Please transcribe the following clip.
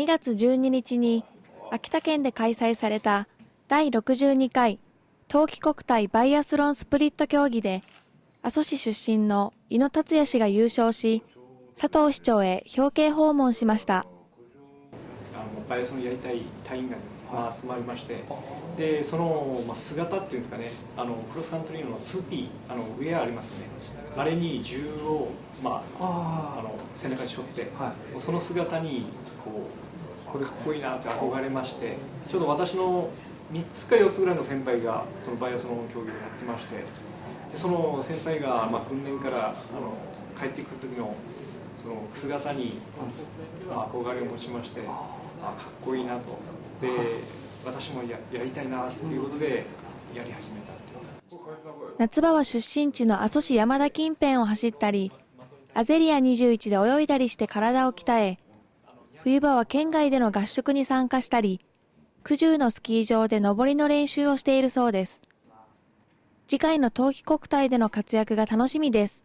2月12日に秋田県で開催された第62回冬季国体バイアスロンスプリット競技で阿蘇市出身の井野達也氏が優勝し佐藤市長へ表敬訪問しました。あのバイアスロンやりたい隊員が、まあ、集まりましてでその、まあ、姿っていうんですかねあのクロスカントリーの 2P あのウェアありますよね。あれに銃を、まあ、あの背中に背負って、はい、その姿にこうこれかっこいいなって憧れましてちょうど私の3つか4つぐらいの先輩がそのバイアスロン競技をやってましてでその先輩が、まあ、訓練からあの帰ってくる時のその姿に、憧れを持ちましてあかっこいいなと。で私もややりたいなということでやり始めた夏場は出身地の阿蘇市山田近辺を走ったりアゼリア21で泳いだりして体を鍛え冬場は県外での合宿に参加したり九十のスキー場で登りの練習をしているそうです。次回の冬季国体での活躍が楽しみです。